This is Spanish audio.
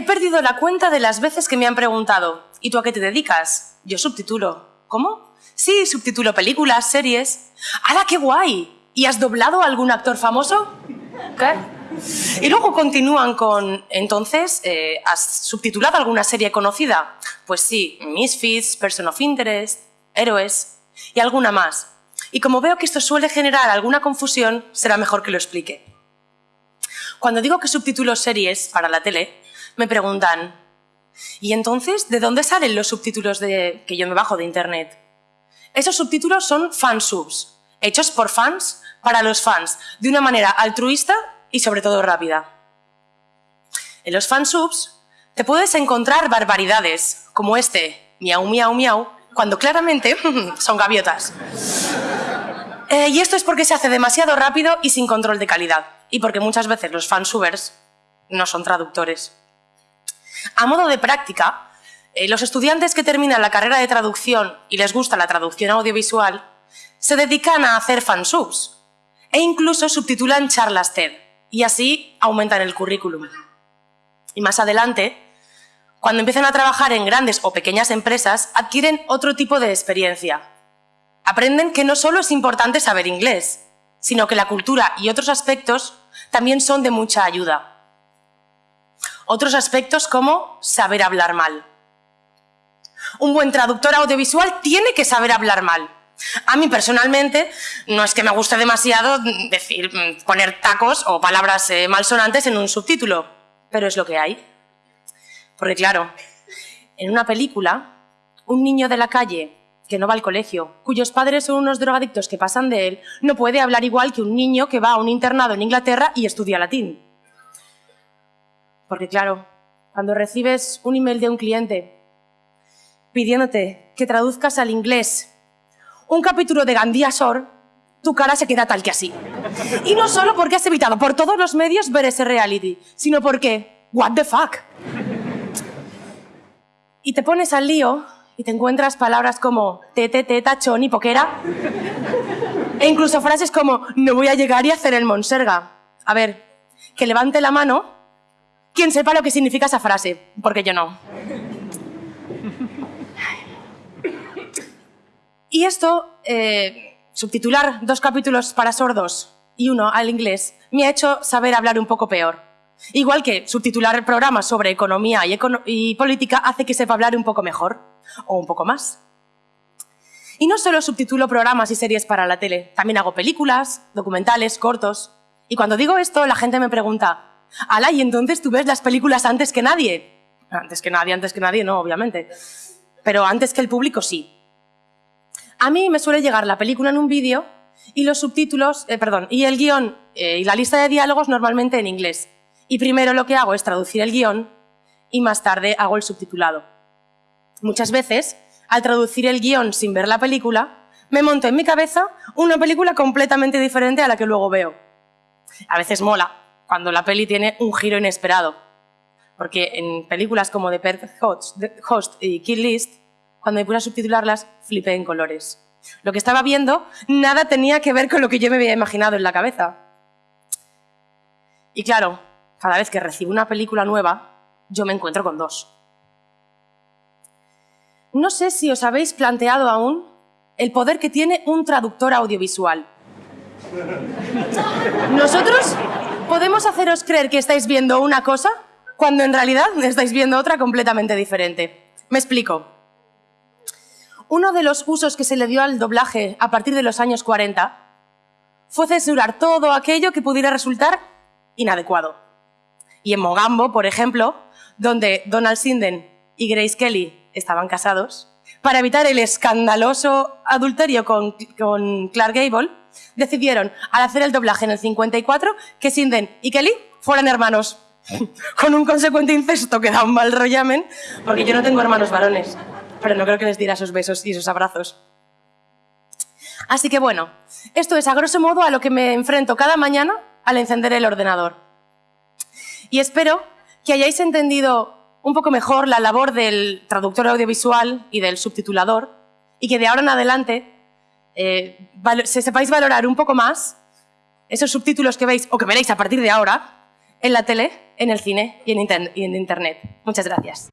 He perdido la cuenta de las veces que me han preguntado, ¿y tú a qué te dedicas? Yo subtitulo. ¿Cómo? Sí, subtitulo películas, series. ¡Hala, qué guay! ¿Y has doblado a algún actor famoso? ¿Qué? Y luego continúan con, entonces, eh, ¿has subtitulado alguna serie conocida? Pues sí, Misfits, Person of Interest, Héroes y alguna más. Y como veo que esto suele generar alguna confusión, será mejor que lo explique. Cuando digo que subtitulo series para la tele, me preguntan, ¿y entonces de dónde salen los subtítulos de, que yo me bajo de Internet? Esos subtítulos son fansubs, hechos por fans para los fans, de una manera altruista y sobre todo rápida. En los fansubs te puedes encontrar barbaridades, como este, miau, miau, miau, cuando claramente son gaviotas. Eh, y esto es porque se hace demasiado rápido y sin control de calidad, y porque muchas veces los fansubers no son traductores. A modo de práctica, eh, los estudiantes que terminan la carrera de traducción y les gusta la traducción audiovisual se dedican a hacer fansubs e incluso subtitulan charlas TED y así aumentan el currículum. Y más adelante, cuando empiezan a trabajar en grandes o pequeñas empresas, adquieren otro tipo de experiencia. Aprenden que no solo es importante saber inglés, sino que la cultura y otros aspectos también son de mucha ayuda. Otros aspectos como saber hablar mal. Un buen traductor audiovisual tiene que saber hablar mal. A mí personalmente no es que me guste demasiado decir, poner tacos o palabras eh, malsonantes en un subtítulo, pero es lo que hay. Porque claro, en una película, un niño de la calle que no va al colegio, cuyos padres son unos drogadictos que pasan de él, no puede hablar igual que un niño que va a un internado en Inglaterra y estudia latín. Porque claro, cuando recibes un email de un cliente pidiéndote que traduzcas al inglés un capítulo de Gandía Sor, tu cara se queda tal que así. Y no solo porque has evitado por todos los medios ver ese reality, sino porque, what the fuck. Y te pones al lío y te encuentras palabras como tete, teta, chon y poquera. E incluso frases como no voy a llegar y hacer el monserga. A ver, que levante la mano quien sepa lo que significa esa frase, porque yo no. Y esto, eh, subtitular dos capítulos para sordos y uno al inglés, me ha hecho saber hablar un poco peor. Igual que subtitular programas sobre economía y, y política hace que sepa hablar un poco mejor, o un poco más. Y no solo subtitulo programas y series para la tele, también hago películas, documentales, cortos. Y cuando digo esto, la gente me pregunta, Ala, ¿y entonces tú ves las películas antes que nadie? Antes que nadie, antes que nadie, no, obviamente. Pero antes que el público, sí. A mí me suele llegar la película en un vídeo y los subtítulos, eh, perdón, y el guion eh, y la lista de diálogos normalmente en inglés. Y primero lo que hago es traducir el guion y más tarde hago el subtitulado. Muchas veces, al traducir el guion sin ver la película, me monto en mi cabeza una película completamente diferente a la que luego veo. A veces mola, cuando la peli tiene un giro inesperado. Porque en películas como The Perfect Host y Kill List, cuando me puse a subtitularlas, flipé en colores. Lo que estaba viendo nada tenía que ver con lo que yo me había imaginado en la cabeza. Y claro, cada vez que recibo una película nueva, yo me encuentro con dos. No sé si os habéis planteado aún el poder que tiene un traductor audiovisual. Nosotros podemos haceros creer que estáis viendo una cosa cuando en realidad estáis viendo otra completamente diferente. Me explico. Uno de los usos que se le dio al doblaje a partir de los años 40 fue censurar todo aquello que pudiera resultar inadecuado. Y en Mogambo, por ejemplo, donde Donald Sinden y Grace Kelly estaban casados, para evitar el escandaloso adulterio con, con Clark Gable, decidieron, al hacer el doblaje en el 54, que Sinden y Kelly fueran hermanos. Con un consecuente incesto que da un mal rollamen, porque yo no tengo hermanos varones, pero no creo que les diera esos besos y esos abrazos. Así que bueno, esto es a grosso modo a lo que me enfrento cada mañana al encender el ordenador. Y espero que hayáis entendido un poco mejor la labor del traductor audiovisual y del subtitulador y que de ahora en adelante eh, se sepáis valorar un poco más esos subtítulos que veis o que veréis a partir de ahora en la tele en el cine y en, y en Internet. Muchas gracias.